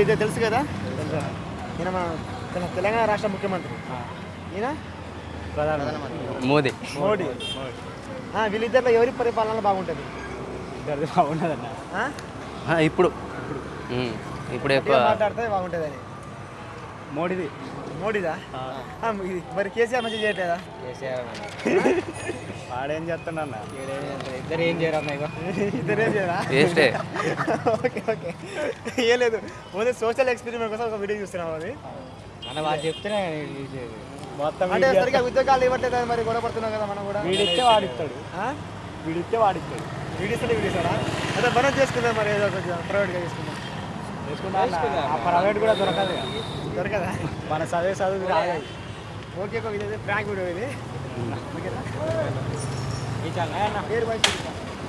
ఇది తెలుసు కదా? ఈయన మన తెల- తెలంగాణ రాష్ట్ర ముఖ్యమంత్రి. ఈయన? మోదీ. మోడీ వీళ్ళిద్దరిలో ఎవరి పరిపాలన బాగుంటుంది? ఆ, ఇప్పుడు. ఇప్పుడు. మాట్లాడితే బాగుంటుందని? మోడీది. మోడీదా? మరి కేసీఆర్ మంచిగా చేయట్లేదా? వాడేం చేస్తుండన్న ఇద్దరు ఏం చేయరు? అన్న ఇద్దరేం చేయరా ఓకే ఓకే. ఏం లేదు. ఓన్లీ సోషల్ ఎక్స్పెరిమెంట్ కోసం ఒక వీడియో చూస్తున్నాం అది. అన్న వాళ్ళు చెప్తేనే నేను చూసేది మొత్తం అంటే సరిగ్గా ఉద్యోగాలు ఇవ్వట్లేదు మరి? గొడవ పడుతున్నాం కదా మనం కూడా. వీడిస్తే వాడిస్తాడు ఆ? వీడిస్తే వాడిస్తాడు వీడిస్తాడు వీడిస్తాడా అదే మనం చేసుకుందాం మరి ఏదో కొంచెం ప్రైవేట్గా చేసుకుందాం. అన్న. ప్రైవేట్ కూడా దొరకదు. దొరకదా? మన చదివే చదువు ఓకే ఓకే ఇది ప్రాంక్ వీడియో ఇది. ఓకేనా? चल है ना डेढ़ बाईस